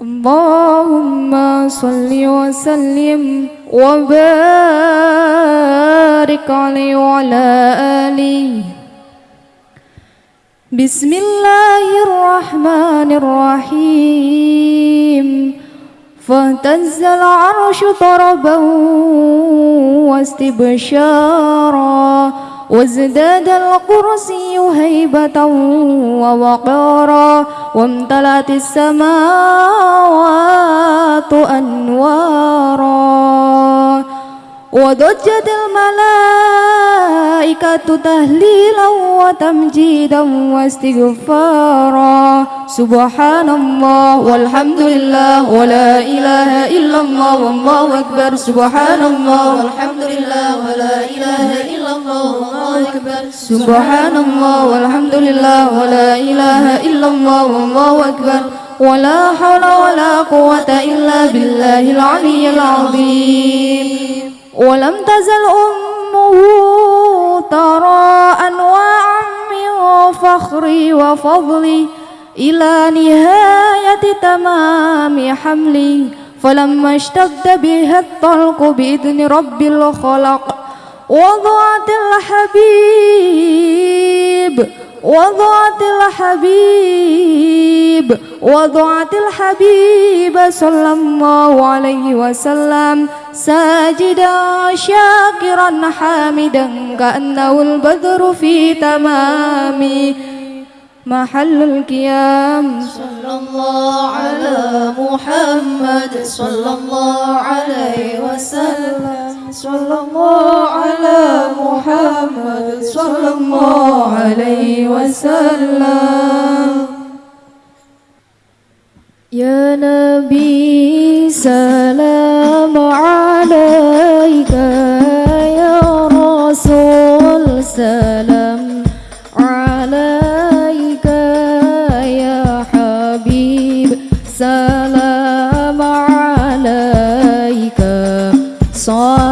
اللهم صل وسلم وبارك عليه وعلى آله. بسم الله الرحمن الرحيم. فاهتز العرش طربا واستبشارا. وازداد الكرسي هيبة ووقارا وامتلأت السماوات أنوارا. وضجت الملائكة تهليلا وتمجيدا واستغفارا. سبحان الله والحمد لله ولا إله إلا الله والله أكبر. سبحان الله والحمد لله ولا إله إلا الله والله أكبر. سبحان الله والحمد لله ولا إله إلا الله والله أكبر. ولا حول ولا قوة إلا بالله العلي العظيم. ولم تزل أمه ترى أنواعا من فخري وفضلي إلى نهاية تمام حملي فلما اشتد بها الطلق بإذن رب الخلق وضعت الحبيب وضعت الحبيب وضعت الحبيب صلى الله عليه وسلم. ساجدا شاكرا حامدا كأنه البدر في تمام محل القيام. صلى الله على محمد صلى الله عليه وسلم. صلى الله على محمد صلى الله عليه وسلم. يا نبي سلام. عليك يا رسول سلام عليك يا حبيب سلام عليك. صلوات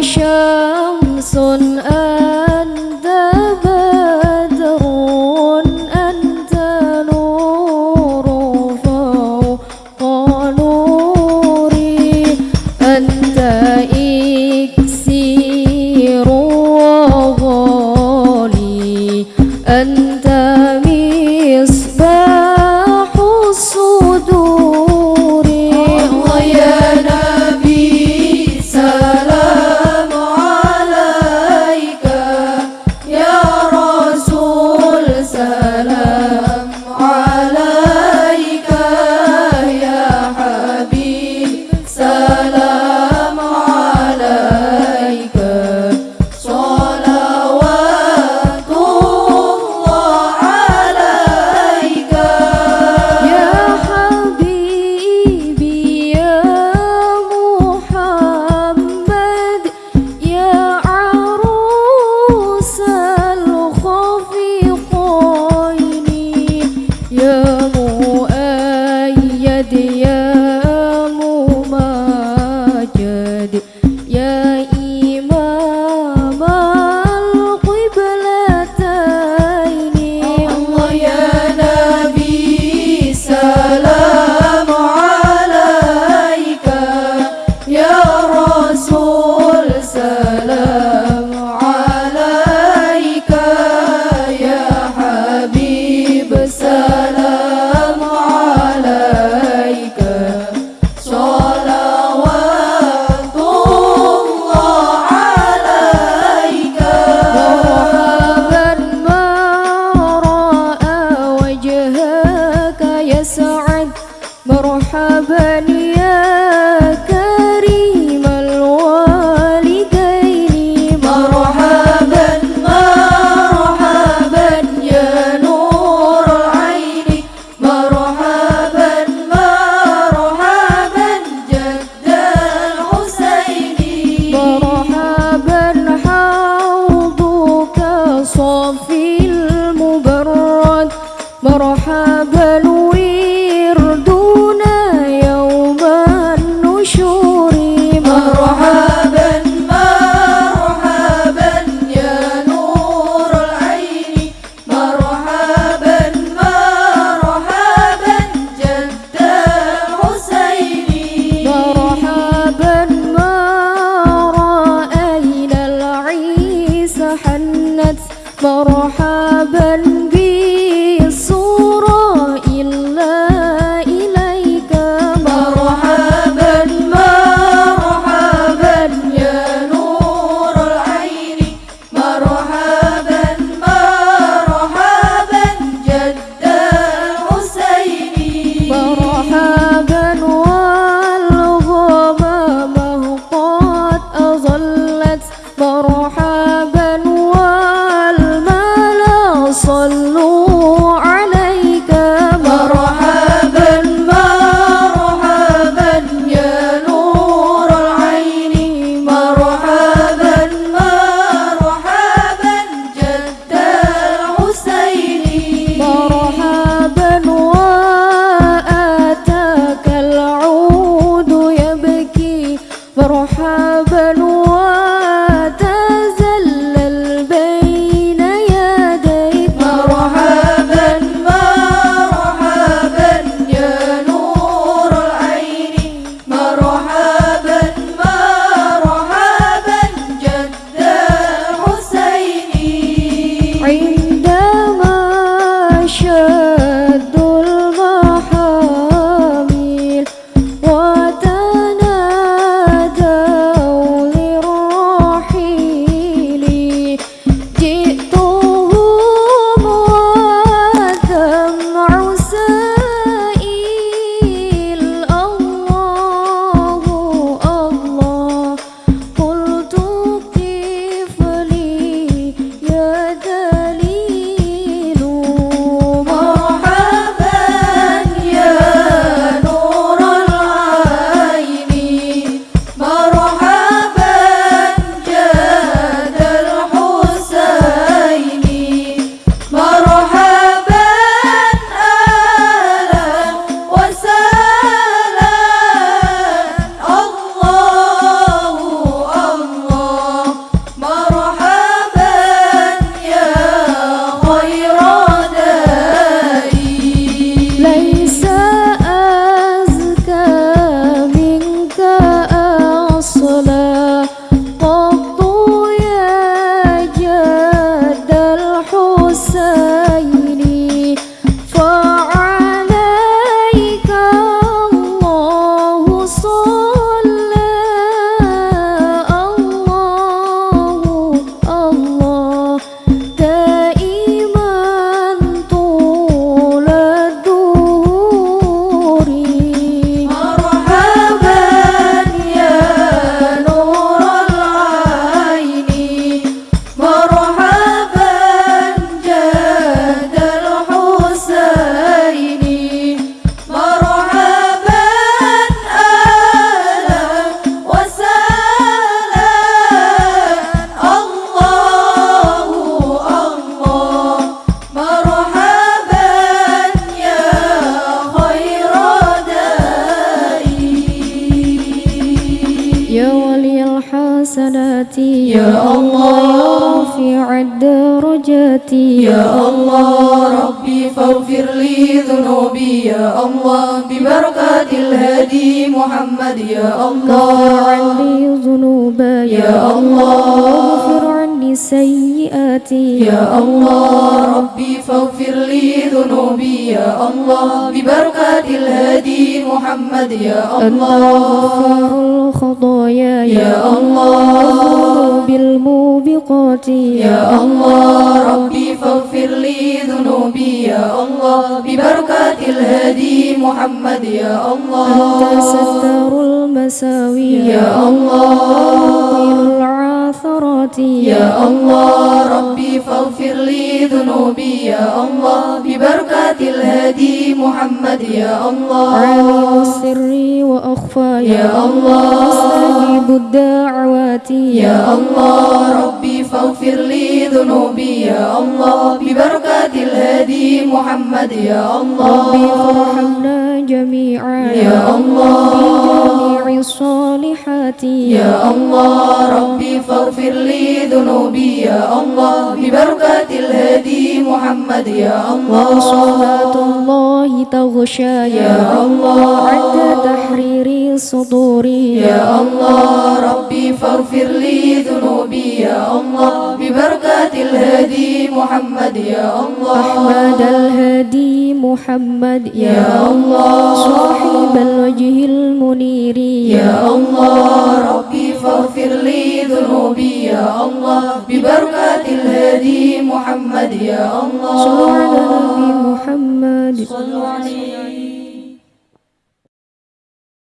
شمس أنت بدر أنت نور فوق نوري. أنت إكسير وغالي أنت مصباح مرحبا يا صلوا عليك مرحبا مرحبا يا نور العين. مرحبا مرحبا جد الحسين. مرحبا وآتاك العود يبكي. مرحبا chưa يا الله ربي فاغفر لي ذنوبي يا الله ببركات الهادي محمد يا الله عني ذنوبي يا الله. واغفر عني سيئاتي يا الله ربي فاغفر لي ذنوبي يا الله ببركات الهادي محمد يا الله الخطايا يا الله والذنوب الموبقات يا الله ربي فاغفر لي ذنوبي يا الله ببركات الهادي محمد يا أنت الله ستار المساوي يا الله. ومقيل العاثرات يا الله. ربي فاغفر لي ذنوبي يا الله ببركات الهادي محمد يا الله. عالم السر وأخفى يا الله. مستجيب الدعوات. يا الله. ربي فاغفر لي ذنوبي يا الله ببركات الهادي محمد يا ربي الله فارحمنا جميعا. يا الله. الصالحات يا الله ربي فاغفر لي ذنوبي. يا الله ببركات الهادي محمد. يا الله وصلاة الله تغشى. يا الله. عند تحرير الصدور يا الله ربي فاغفر لي ذنوبي. يا الله ببركات الهادي محمد. يا الله أحمد الهادي محمد. يا الله. صاحب الوجه المنير. يا الله ربي فاغفر لي ذنوبي يا الله ببركات الهادي محمد يا الله. صلوا على نبي محمد. صلوا عليه.